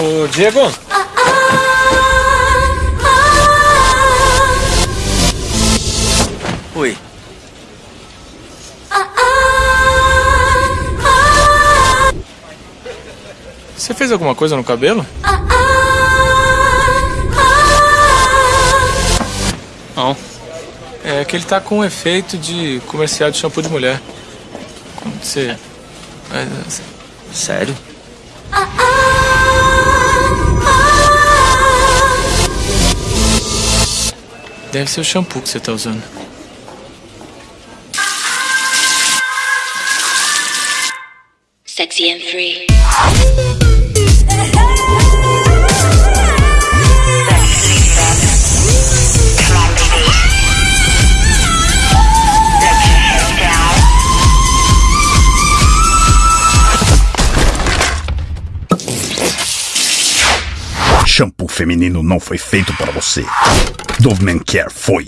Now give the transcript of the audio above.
Ô, Diego. Oi. Você fez alguma coisa no cabelo? Não. É que ele tá com um efeito de comercial de shampoo de mulher. Como você. Sério? Deve ser o shampoo que você tá usando. Sexy and free. Shampoo feminino não foi feito para você. Dove Men Care foi.